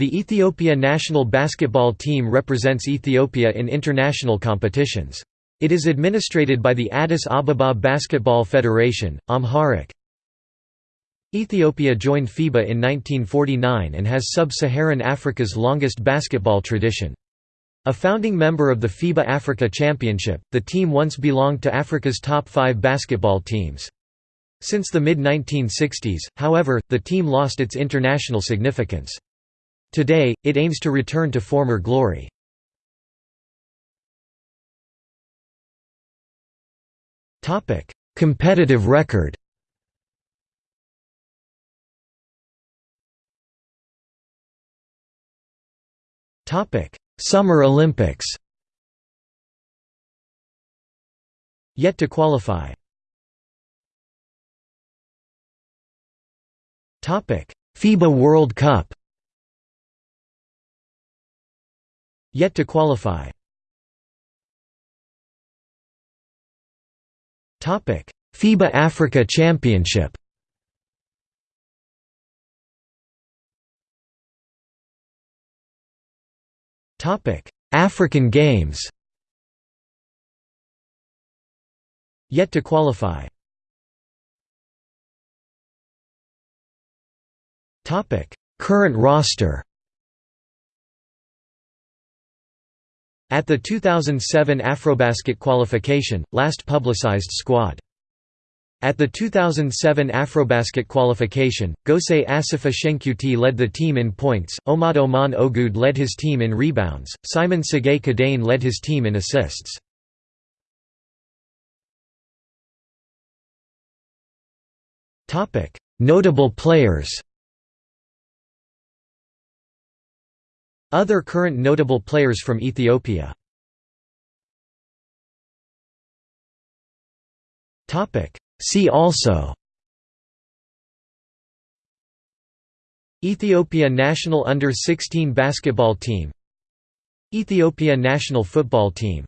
The Ethiopia national basketball team represents Ethiopia in international competitions. It is administrated by the Addis Ababa Basketball Federation, Amharic. Ethiopia joined FIBA in 1949 and has sub-Saharan Africa's longest basketball tradition. A founding member of the FIBA Africa Championship, the team once belonged to Africa's top five basketball teams. Since the mid-1960s, however, the team lost its international significance. Today, it aims to return to former glory. Competitive record Summer Olympics Yet to qualify. FIBA World Cup Yet to qualify. FIBA Africa Championship. African Games. Yet to qualify. Current roster At the 2007 Afrobasket qualification, last publicized squad. At the 2007 Afrobasket qualification, Gose Asifa Shenkuti led the team in points, Omad Oman Ogud led his team in rebounds, Simon Segay Kadane led his team in assists. Notable players Other current notable players from Ethiopia. See also. Ethiopia national under-16 basketball team. Ethiopia national football team